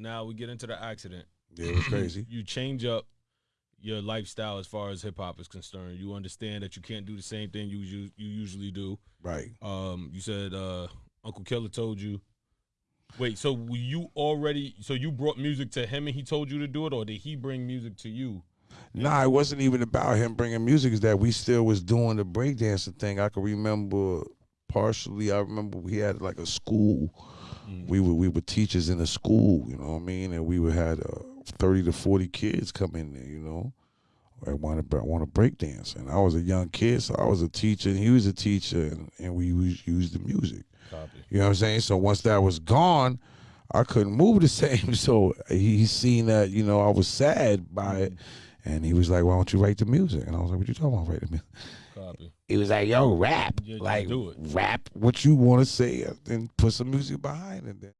now we get into the accident. Yeah, it was crazy. You change up your lifestyle as far as hip hop is concerned. You understand that you can't do the same thing you you, you usually do. right. Um, you said uh, Uncle Killer told you. Wait, so were you already? So you brought music to him and he told you to do it, or did he bring music to you? Nah, it wasn't even about him bringing music. Is that we still was doing the breakdancing thing. I can remember partially. I remember we had like a school. We were we were teachers in a school. You know what I mean? And we would had uh, thirty to forty kids come in there. You know, I want to want to break dance, and I was a young kid, so I was a teacher, and he was a teacher, and, and we used, used the music. Copy. You know what I'm saying? So once that was gone, I couldn't move the same. So he, he seen that, you know, I was sad by it. And he was like, Why don't you write the music? And I was like, What you talking about write the music? Copy. He was like, Yo, rap. Yeah, like do it. rap what you want to say and put some music behind it. Then